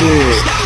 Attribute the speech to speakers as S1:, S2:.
S1: Brasil!